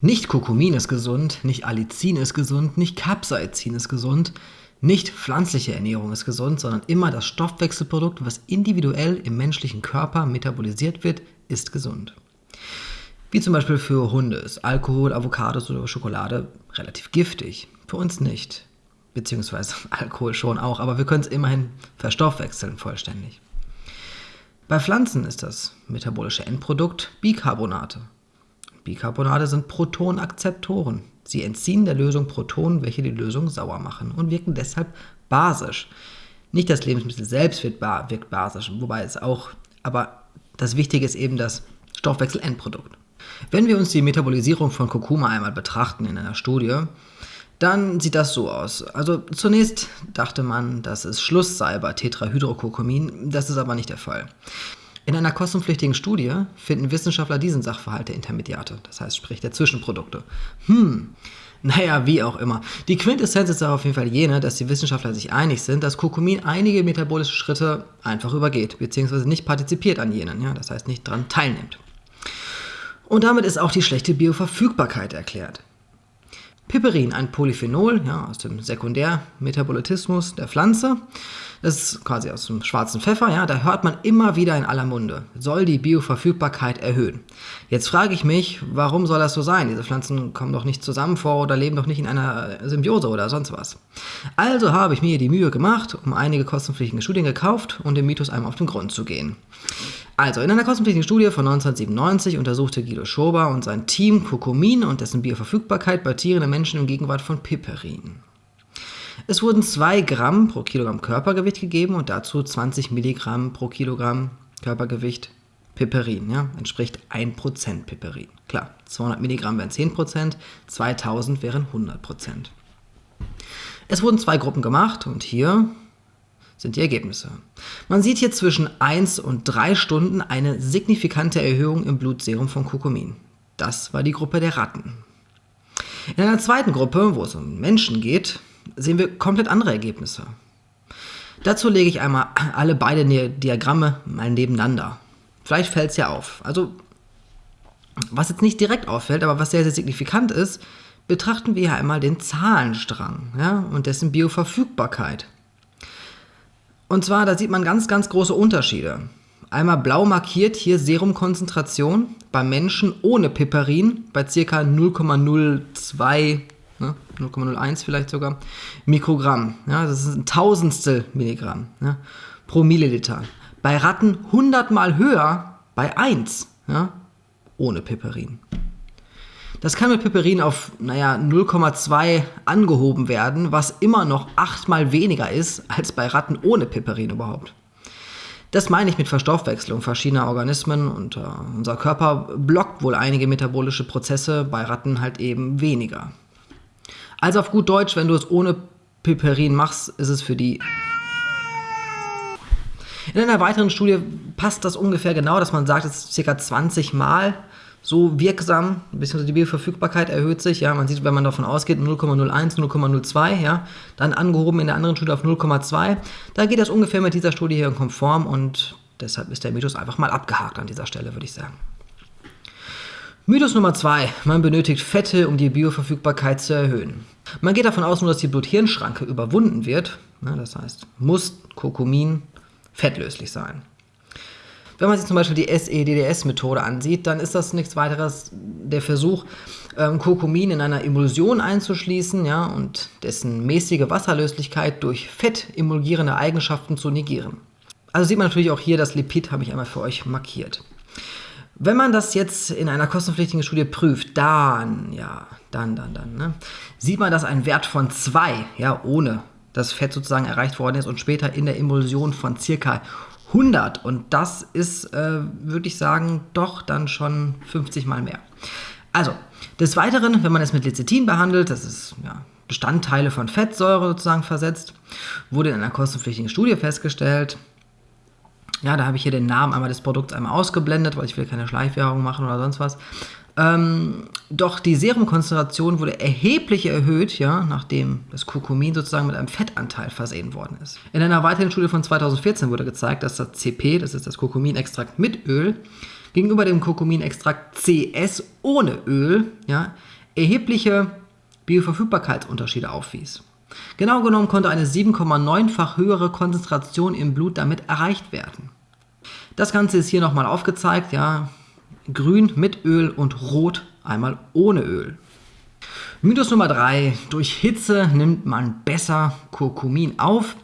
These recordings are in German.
Nicht Kurkumin ist gesund, nicht Allicin ist gesund, nicht Capsaicin ist gesund, nicht pflanzliche Ernährung ist gesund, sondern immer das Stoffwechselprodukt, was individuell im menschlichen Körper metabolisiert wird, ist gesund. Wie zum Beispiel für Hunde ist Alkohol, Avocados oder Schokolade relativ giftig. Für uns nicht. Beziehungsweise Alkohol schon auch, aber wir können es immerhin verstoffwechseln vollständig. Bei Pflanzen ist das metabolische Endprodukt Bicarbonate. Bicarbonate sind Protonakzeptoren. Sie entziehen der Lösung Protonen, welche die Lösung sauer machen und wirken deshalb basisch. Nicht das Lebensmittel selbst wird wirkt basisch, wobei es auch, aber das Wichtige ist eben das Stoffwechselendprodukt. Wenn wir uns die Metabolisierung von Kurkuma einmal betrachten in einer Studie, dann sieht das so aus. Also zunächst dachte man, dass es Schluss sei bei Tetrahydrocurcumin, das ist aber nicht der Fall. In einer kostenpflichtigen Studie finden Wissenschaftler diesen Sachverhalt der Intermediate, das heißt sprich der Zwischenprodukte. Hm, naja, wie auch immer. Die Quintessenz ist auf jeden Fall jene, dass die Wissenschaftler sich einig sind, dass Kurkumin einige metabolische Schritte einfach übergeht, beziehungsweise nicht partizipiert an jenen, ja, das heißt nicht daran teilnimmt. Und damit ist auch die schlechte Bioverfügbarkeit erklärt. Piperin, ein Polyphenol ja, aus dem Sekundärmetabolitismus der Pflanze, das ist quasi aus dem schwarzen Pfeffer, ja, da hört man immer wieder in aller Munde, soll die Bioverfügbarkeit erhöhen. Jetzt frage ich mich, warum soll das so sein? Diese Pflanzen kommen doch nicht zusammen vor oder leben doch nicht in einer Symbiose oder sonst was. Also habe ich mir die Mühe gemacht, um einige kostenpflichtige Studien gekauft und dem Mythos einmal auf den Grund zu gehen. Also, in einer kostenpflichtigen Studie von 1997 untersuchte Guido Schober und sein Team Kurkumin und dessen Bioverfügbarkeit bei Tieren und Menschen in Gegenwart von Piperin. Es wurden 2 Gramm pro Kilogramm Körpergewicht gegeben und dazu 20 Milligramm pro Kilogramm Körpergewicht Piperin, ja, entspricht 1% Piperin. Klar, 200 Milligramm wären 10%, 2000 wären 100%. Es wurden zwei Gruppen gemacht und hier sind die Ergebnisse. Man sieht hier zwischen 1 und 3 Stunden eine signifikante Erhöhung im Blutserum von Kurkumin. Das war die Gruppe der Ratten. In einer zweiten Gruppe, wo es um Menschen geht, sehen wir komplett andere Ergebnisse. Dazu lege ich einmal alle beide Diagramme mal nebeneinander. Vielleicht fällt es ja auf. Also, was jetzt nicht direkt auffällt, aber was sehr, sehr signifikant ist, betrachten wir hier einmal den Zahlenstrang ja, und dessen Bioverfügbarkeit. Und zwar, da sieht man ganz, ganz große Unterschiede. Einmal blau markiert hier Serumkonzentration bei Menschen ohne Piperin bei ca. 0,02 ne, 0,01 vielleicht sogar, Mikrogramm. Ja, das ist ein Tausendstel Milligramm ja, pro Milliliter. Bei Ratten 100 mal höher bei 1, ja, ohne Piperin. Das kann mit Piperin auf, naja, 0,2 angehoben werden, was immer noch achtmal weniger ist als bei Ratten ohne Piperin überhaupt. Das meine ich mit Verstoffwechslung verschiedener Organismen und äh, unser Körper blockt wohl einige metabolische Prozesse, bei Ratten halt eben weniger. Also auf gut Deutsch, wenn du es ohne Piperin machst, ist es für die... In einer weiteren Studie passt das ungefähr genau, dass man sagt, es ist ca. 20 Mal so wirksam, beziehungsweise die Bioverfügbarkeit erhöht sich. Ja, man sieht, wenn man davon ausgeht, 0,01, 0,02, ja, dann angehoben in der anderen Studie auf 0,2. Da geht das ungefähr mit dieser Studie hier konform und deshalb ist der Mythos einfach mal abgehakt an dieser Stelle, würde ich sagen. Mythos Nummer 2. Man benötigt Fette, um die Bioverfügbarkeit zu erhöhen. Man geht davon aus, nur dass die Blut-Hirn-Schranke überwunden wird. Das heißt, muss Kurkumin fettlöslich sein. Wenn man sich zum Beispiel die SEDDS-Methode ansieht, dann ist das nichts weiteres der Versuch, ähm, Kurkumin in einer Emulsion einzuschließen ja, und dessen mäßige Wasserlöslichkeit durch fettemulgierende Eigenschaften zu negieren. Also sieht man natürlich auch hier, das Lipid habe ich einmal für euch markiert. Wenn man das jetzt in einer kostenpflichtigen Studie prüft, dann, ja, dann, dann, dann, ne, sieht man, dass ein Wert von 2, ja, ohne das Fett sozusagen erreicht worden ist und später in der Emulsion von circa 100. Und das ist, äh, würde ich sagen, doch dann schon 50 mal mehr. Also, des Weiteren, wenn man es mit Lecithin behandelt, das ist ja, Bestandteile von Fettsäure sozusagen versetzt, wurde in einer kostenpflichtigen Studie festgestellt, ja, da habe ich hier den Namen einmal des Produkts einmal ausgeblendet, weil ich will keine Schleichwerbung machen oder sonst was. Ähm, doch die Serumkonzentration wurde erheblich erhöht, ja, nachdem das Kurkumin sozusagen mit einem Fettanteil versehen worden ist. In einer weiteren Studie von 2014 wurde gezeigt, dass das CP, das ist das Kurkuminextrakt mit Öl, gegenüber dem Kurkuminextrakt CS ohne Öl ja, erhebliche Bioverfügbarkeitsunterschiede aufwies. Genau genommen konnte eine 7,9-fach höhere Konzentration im Blut damit erreicht werden. Das Ganze ist hier nochmal aufgezeigt, ja, grün mit Öl und rot einmal ohne Öl. Mythos Nummer 3. Durch Hitze nimmt man besser Kurkumin auf.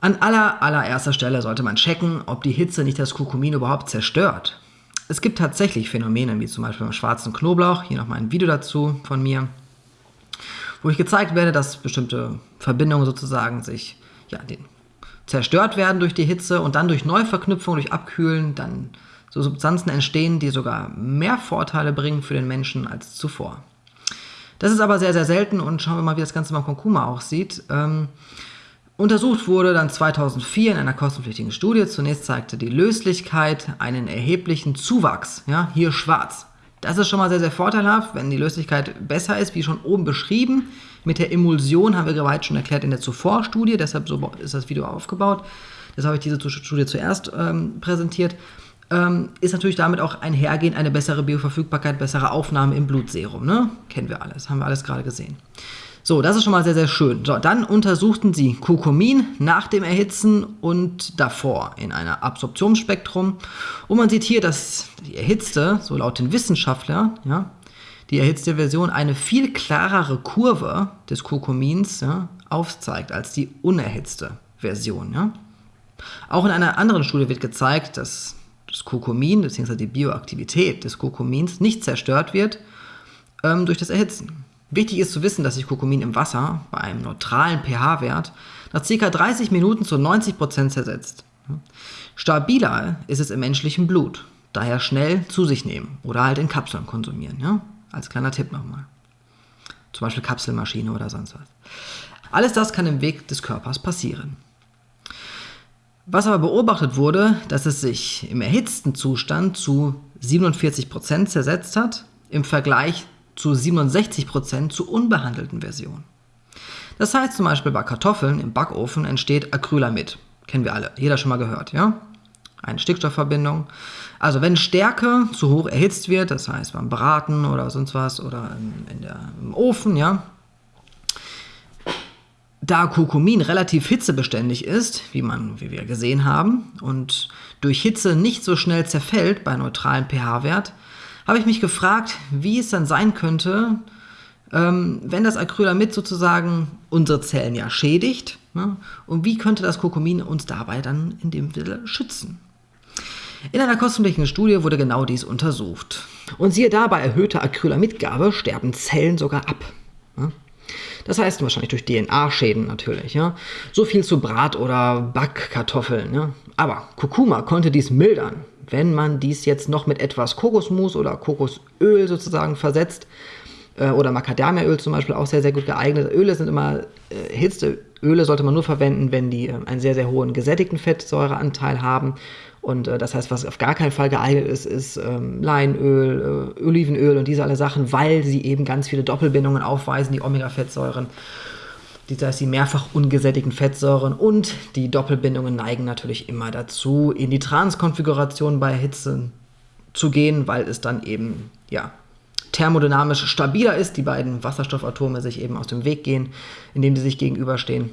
An aller, allererster Stelle sollte man checken, ob die Hitze nicht das Kurkumin überhaupt zerstört. Es gibt tatsächlich Phänomene, wie zum Beispiel beim schwarzen Knoblauch, hier nochmal ein Video dazu von mir, wo ich gezeigt werde, dass bestimmte Verbindungen sozusagen sich ja, den, zerstört werden durch die Hitze und dann durch Neuverknüpfung, durch Abkühlen, dann so Substanzen entstehen, die sogar mehr Vorteile bringen für den Menschen als zuvor. Das ist aber sehr, sehr selten und schauen wir mal, wie das Ganze beim Kurkuma aussieht. Ähm, untersucht wurde dann 2004 in einer kostenpflichtigen Studie. Zunächst zeigte die Löslichkeit einen erheblichen Zuwachs, ja, hier schwarz. Das ist schon mal sehr, sehr vorteilhaft, wenn die Löslichkeit besser ist, wie schon oben beschrieben. Mit der Emulsion haben wir bereits schon erklärt in der Zuvor-Studie, deshalb so ist das Video aufgebaut. Deshalb habe ich diese Studie zuerst ähm, präsentiert ähm, ist natürlich damit auch einhergehend eine bessere Bioverfügbarkeit, bessere Aufnahme im Blutserum. Ne? Kennen wir alles, haben wir alles gerade gesehen. So, das ist schon mal sehr, sehr schön. So, dann untersuchten sie Kurkumin nach dem Erhitzen und davor in einer Absorptionsspektrum. Und man sieht hier, dass die erhitzte, so laut den Wissenschaftlern, ja, die erhitzte Version eine viel klarere Kurve des Kurkumins ja, aufzeigt als die unerhitzte Version. Ja. Auch in einer anderen Studie wird gezeigt, dass das Kurkumin bzw. die Bioaktivität des Kurkumins nicht zerstört wird ähm, durch das Erhitzen. Wichtig ist zu wissen, dass sich Kurkumin im Wasser bei einem neutralen pH-Wert nach ca. 30 Minuten zu 90% zersetzt. Stabiler ist es im menschlichen Blut, daher schnell zu sich nehmen oder halt in Kapseln konsumieren. Ja? Als kleiner Tipp nochmal. Zum Beispiel Kapselmaschine oder sonst was. Alles das kann im Weg des Körpers passieren. Was aber beobachtet wurde, dass es sich im erhitzten Zustand zu 47% zersetzt hat, im Vergleich zu 67% zur unbehandelten Version. Das heißt zum Beispiel bei Kartoffeln im Backofen entsteht Acrylamid. Kennen wir alle, jeder schon mal gehört, ja? Eine Stickstoffverbindung. Also wenn Stärke zu hoch erhitzt wird, das heißt beim Braten oder sonst was oder in der, im Ofen, ja, da Kurkumin relativ hitzebeständig ist, wie, man, wie wir gesehen haben, und durch Hitze nicht so schnell zerfällt bei neutralem pH-Wert, habe ich mich gefragt, wie es dann sein könnte, ähm, wenn das Acrylamid sozusagen unsere Zellen ja schädigt, ne, und wie könnte das Kurkumin uns dabei dann in dem Sinne schützen. In einer kostenpflichtigen Studie wurde genau dies untersucht. Und siehe da, bei erhöhter Acrylamidgabe sterben Zellen sogar ab. Ne? Das heißt wahrscheinlich durch DNA-Schäden natürlich. Ja? So viel zu Brat- oder Backkartoffeln. Ja? Aber Kurkuma konnte dies mildern, wenn man dies jetzt noch mit etwas Kokosmus oder Kokosöl sozusagen versetzt. Äh, oder Macadamiaöl zum Beispiel auch sehr, sehr gut geeignet. Öle sind immer äh, Hitze. Öle sollte man nur verwenden, wenn die äh, einen sehr, sehr hohen gesättigten Fettsäureanteil haben und äh, das heißt, was auf gar keinen Fall geeignet ist, ist ähm, Leinöl, äh, Olivenöl und diese alle Sachen, weil sie eben ganz viele Doppelbindungen aufweisen, die Omega-Fettsäuren. Das heißt, die mehrfach ungesättigten Fettsäuren und die Doppelbindungen neigen natürlich immer dazu, in die Transkonfiguration bei Hitze zu gehen, weil es dann eben, ja, thermodynamisch stabiler ist, die beiden Wasserstoffatome sich eben aus dem Weg gehen, indem sie sich gegenüberstehen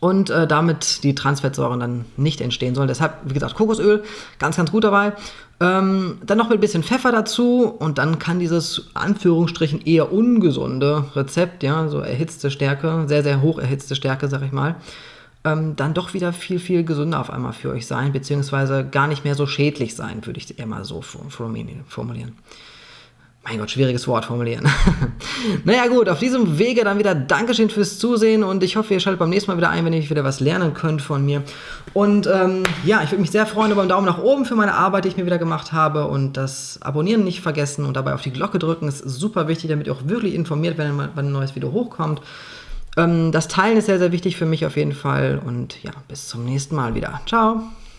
und äh, damit die Transfettsäuren dann nicht entstehen sollen. Deshalb, wie gesagt, Kokosöl, ganz, ganz gut dabei. Ähm, dann noch mit ein bisschen Pfeffer dazu und dann kann dieses Anführungsstrichen eher ungesunde Rezept, ja, so erhitzte Stärke, sehr, sehr hoch erhitzte Stärke, sag ich mal, ähm, dann doch wieder viel, viel gesünder auf einmal für euch sein, beziehungsweise gar nicht mehr so schädlich sein, würde ich eher mal so formulieren mein Gott, schwieriges Wort formulieren. naja gut, auf diesem Wege dann wieder Dankeschön fürs Zusehen und ich hoffe, ihr schaltet beim nächsten Mal wieder ein, wenn ihr wieder was lernen könnt von mir. Und ähm, ja, ich würde mich sehr freuen über einen Daumen nach oben für meine Arbeit, die ich mir wieder gemacht habe und das Abonnieren nicht vergessen und dabei auf die Glocke drücken ist super wichtig, damit ihr auch wirklich informiert werdet, wenn ein neues Video hochkommt. Ähm, das Teilen ist sehr, sehr wichtig für mich auf jeden Fall und ja, bis zum nächsten Mal wieder. Ciao!